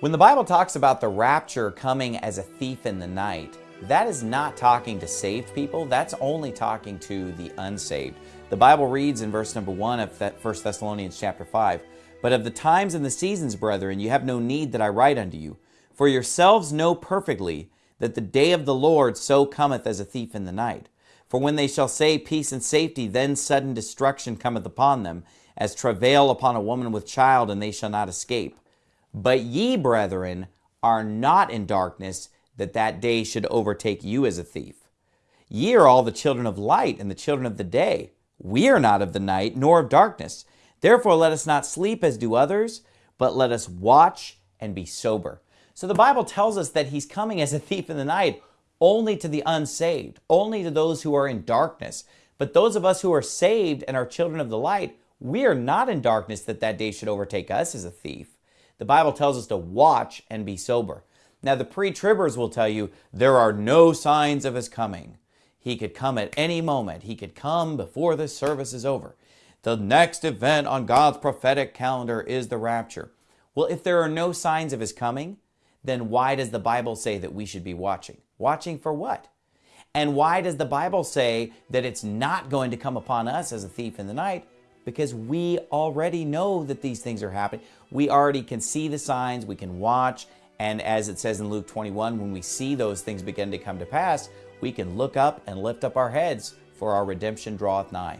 When the Bible talks about the rapture coming as a thief in the night, that is not talking to saved people. That's only talking to the unsaved. The Bible reads in verse number 1 of 1 Thessalonians chapter 5, But of the times and the seasons, brethren, you have no need that I write unto you. For yourselves know perfectly that the day of the Lord so cometh as a thief in the night. For when they shall say peace and safety, then sudden destruction cometh upon them, as travail upon a woman with child, and they shall not escape. But ye, brethren, are not in darkness, that that day should overtake you as a thief. Ye are all the children of light and the children of the day. We are not of the night, nor of darkness. Therefore let us not sleep as do others, but let us watch and be sober. So the Bible tells us that he's coming as a thief in the night only to the unsaved, only to those who are in darkness. But those of us who are saved and are children of the light, we are not in darkness that that day should overtake us as a thief. The Bible tells us to watch and be sober. Now, the pre-tribbers will tell you there are no signs of his coming. He could come at any moment. He could come before this service is over. The next event on God's prophetic calendar is the rapture. Well, if there are no signs of his coming, then why does the Bible say that we should be watching? Watching for what? And why does the Bible say that it's not going to come upon us as a thief in the night? Because we already know that these things are happening. We already can see the signs, we can watch, and as it says in Luke 21, when we see those things begin to come to pass, we can look up and lift up our heads, for our redemption draweth nigh.